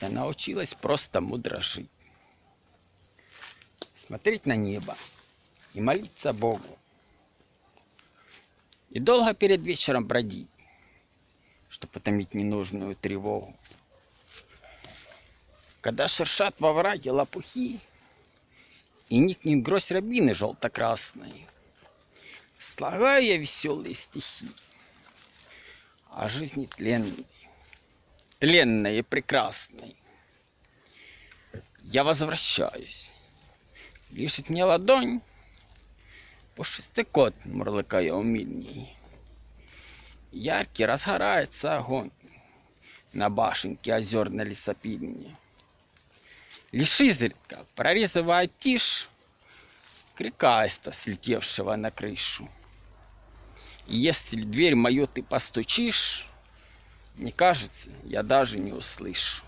Я научилась просто мудро жить. Смотреть на небо и молиться Богу. И долго перед вечером бродить, чтобы потомить ненужную тревогу. Когда шершат во враге лопухи, И никнет грозь рябины желто-красной, Слагаю я веселые стихи О жизни тленной, тленной и прекрасной. Я возвращаюсь. Лишит мне ладонь, Пушистый кот, мурлыкая умильней. Яркий разгорается огонь На башенке озерной лесопильни. Лишь изредка, прорезывая тишь, Крик аиста, слетевшего на крышу. Если дверь мою ты постучишь, Мне кажется, я даже не услышу.